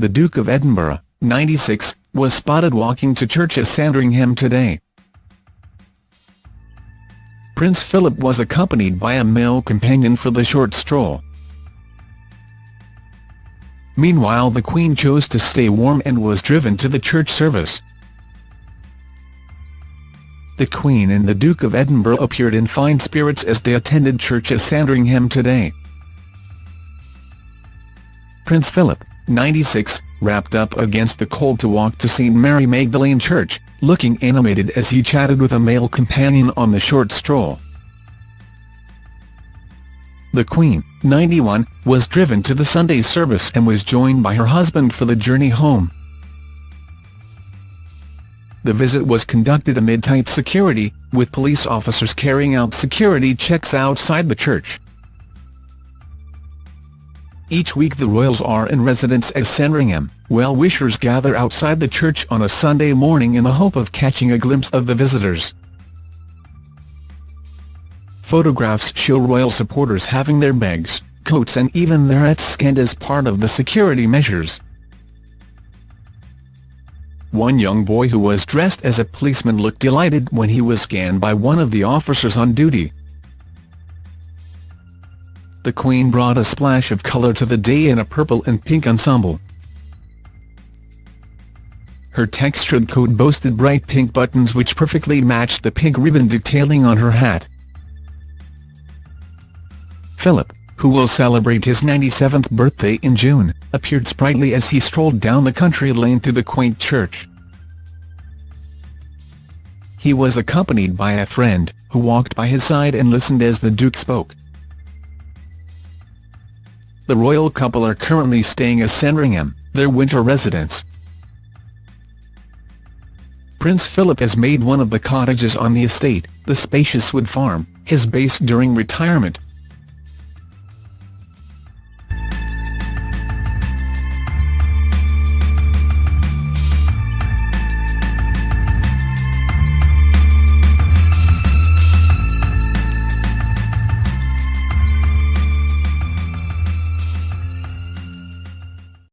the Duke of Edinburgh, 96, was spotted walking to church at Sandringham today. Prince Philip was accompanied by a male companion for the short stroll. Meanwhile the Queen chose to stay warm and was driven to the church service. The Queen and the Duke of Edinburgh appeared in fine spirits as they attended church at Sandringham today. Prince Philip, 96, wrapped up against the cold to walk to St Mary Magdalene Church, looking animated as he chatted with a male companion on the short stroll. The Queen, 91, was driven to the Sunday service and was joined by her husband for the journey home. The visit was conducted amid tight security, with police officers carrying out security checks outside the church. Each week the royals are in residence at Sandringham, well-wishers gather outside the church on a Sunday morning in the hope of catching a glimpse of the visitors. Photographs show royal supporters having their bags, coats and even their hats scanned as part of the security measures. One young boy who was dressed as a policeman looked delighted when he was scanned by one of the officers on duty. The Queen brought a splash of colour to the day in a purple and pink ensemble. Her textured coat boasted bright pink buttons which perfectly matched the pink ribbon detailing on her hat. Philip, who will celebrate his 97th birthday in June, appeared sprightly as he strolled down the country lane to the quaint church. He was accompanied by a friend, who walked by his side and listened as the Duke spoke. The royal couple are currently staying at Sandringham, their winter residence. Prince Philip has made one of the cottages on the estate, the spacious wood farm, his base during retirement,